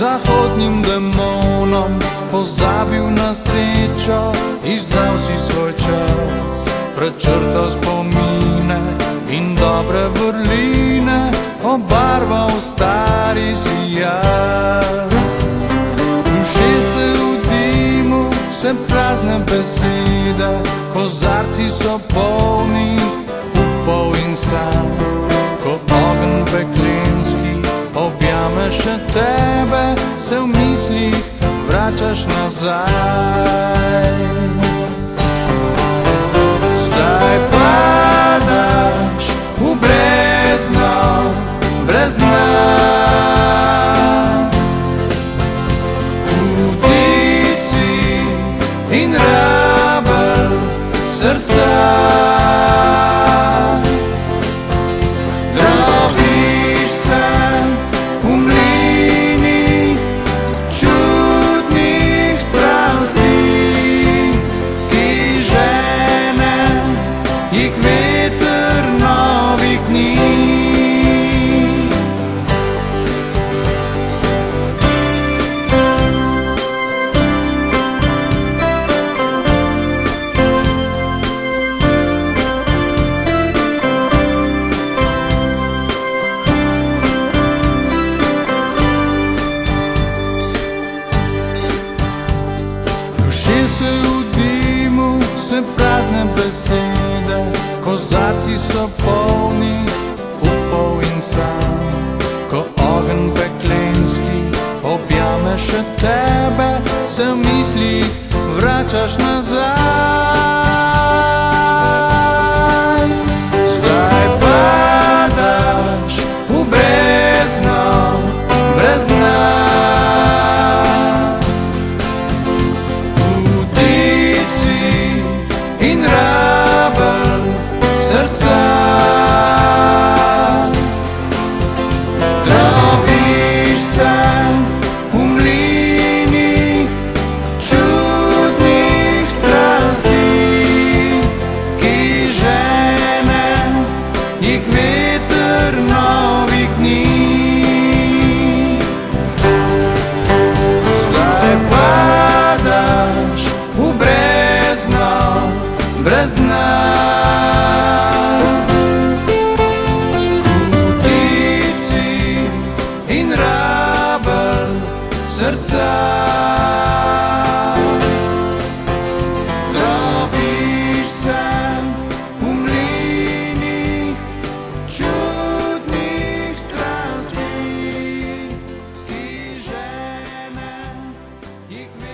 zahodnim demonom pozabil na srečo, izdal si svoj čas, prečrtal spomine in dobre vrline, obarval stari si jaz. Duše se v dimu, vse prazne besede, kozarci so polni. Tebe, se v mislih vračaš nazaj. Duše se v dimu, se prazne besede, kozarci so polni upov in sanj. Ko ogen peklenski objame še tebe, se v mislih vračaš nazaj. brez dna. Kutici in rabel srca. Dobiš sem v mlinih čudnih strasti, ki žene jih ne.